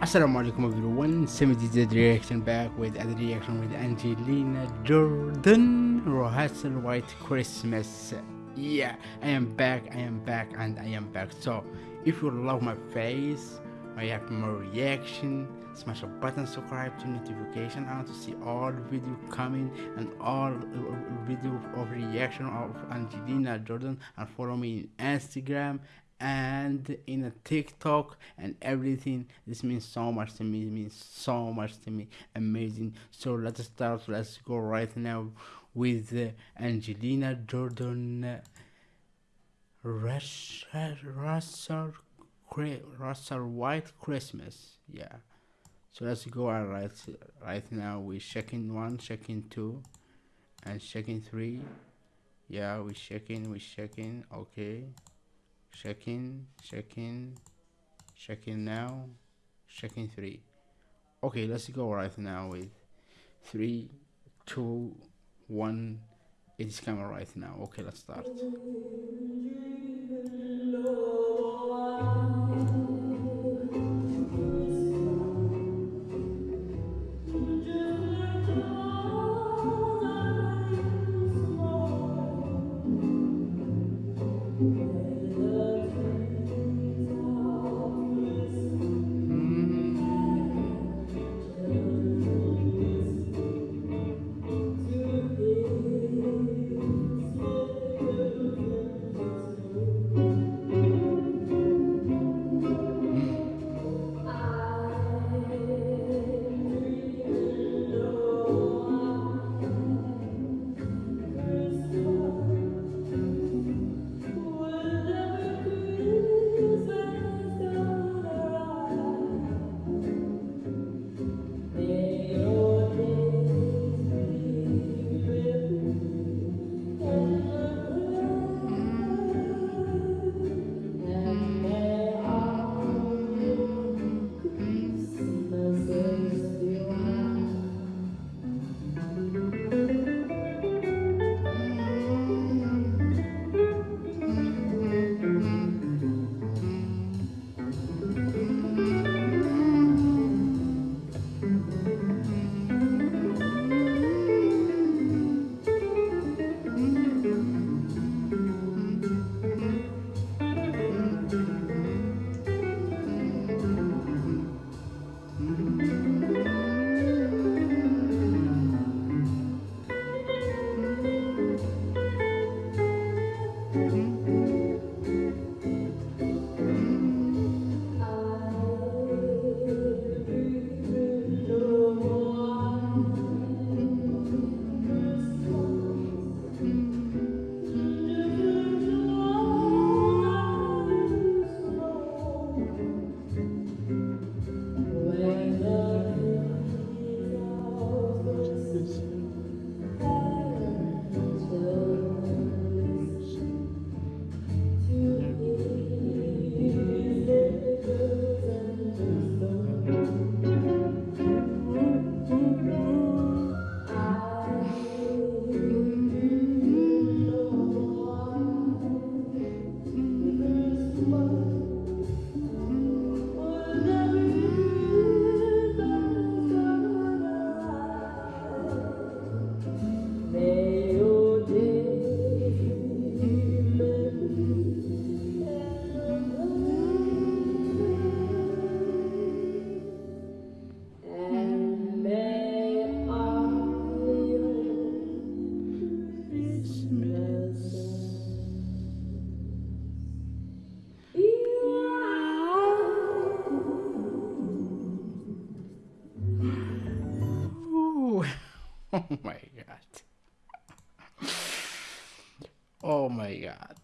Assalamu alaikum everyone, Z reaction back with a reaction with Angelina Jordan Rehearsal White Christmas. Yeah, I am back, I am back, and I am back. So, if you love my face, I have more reaction, smash a button, subscribe to notification and to see all video coming and all uh, video of reaction of Angelina Jordan and follow me in Instagram and in a TikTok and everything. This means so much to me. It means so much to me. Amazing. So let's start. Let's go right now with uh, Angelina Jordan. Russell, Russell, Russell White Christmas. Yeah. So let's go right right now. We're checking one, checking two, and checking three. Yeah, we're checking, we're checking. Okay checking checking checking now checking three. Okay let's go right now with three two one. It is coming right now. Okay let's start Oh my god. Oh my god.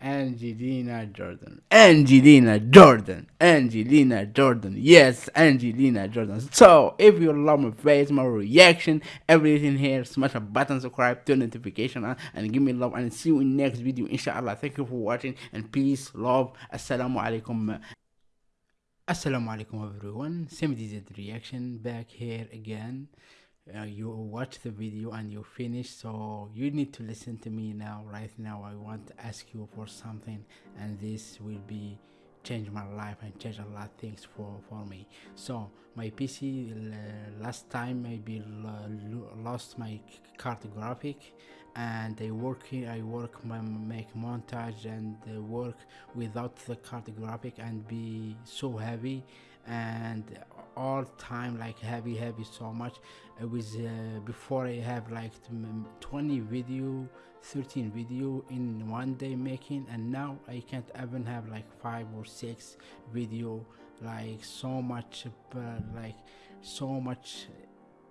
Angelina Jordan. Angelina Jordan. Angelina Jordan. Yes, Angelina Jordan. So, if you love my face, my reaction, everything here, smash a button, subscribe, turn notification on, and give me love. And see you in next video, inshallah. Thank you for watching, and peace, love. Assalamu alaikum. Assalamu alaikum everyone. Same reaction back here again uh, you watch the video and you finish so you need to listen to me now right now. I want to ask you for something and this will be change my life and change a lot of things for for me. So my pc last time maybe lost my card graphic and I work I work my make montage and work without the card graphic and be so heavy and all time like heavy heavy so much. It was uh, before I have like 20 video 13 video in one day making and now I can't even have like five or six video like so much uh, like so much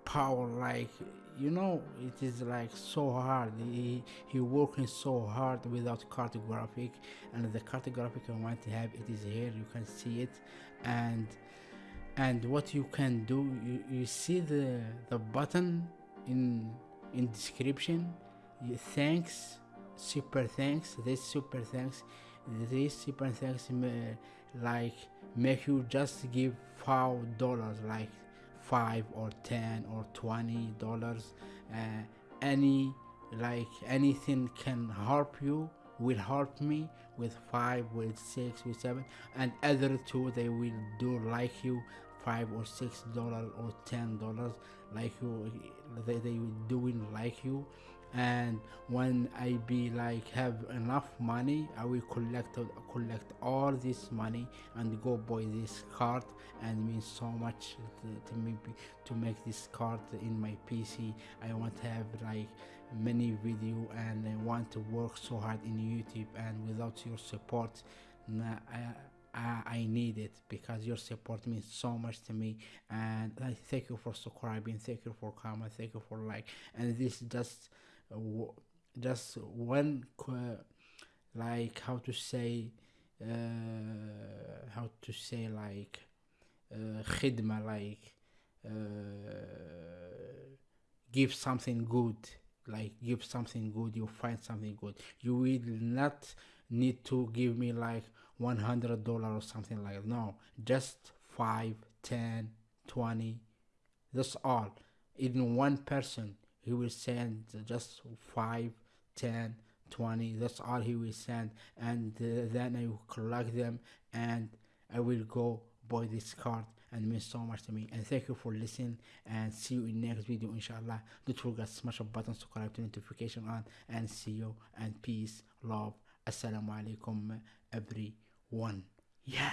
power like you know it is like so hard. He he working so hard without card graphic and the card graphic i want to have it is here you can see it. And and what you can do you, you see the the button in in description. Thanks super thanks this super thanks this super thanks like make you just give five dollars like five or ten or twenty dollars uh, any like anything can help you will help me with five with six with seven and other two they will do like you five or six dollars or ten dollars like you they, they doing like you. And when i be like have enough money i will collect collect all this money and go buy this card and means so much to, to me to make this card in my pc i want to have like many video and i want to work so hard in youtube and without your support nah, I, I, I need it because your support means so much to me. And I thank you for subscribing thank you for comment thank you for like. And this just just one like how to say uh, how to say like uh, khidma like uh, give something good like give something good you find something good. You will not need to give me like 100 dollar or something like that. No just 5 10 20 that's all. Even one person he will send just 5 10 20 that's all he will send. And uh, then i will collect them and i will go buy this card and means so much to me. And thank you for listening and see you in next video inshallah. Don't forget smash the button subscribe to notification on and see you. And peace love. Assalamu alaikum everyone yeah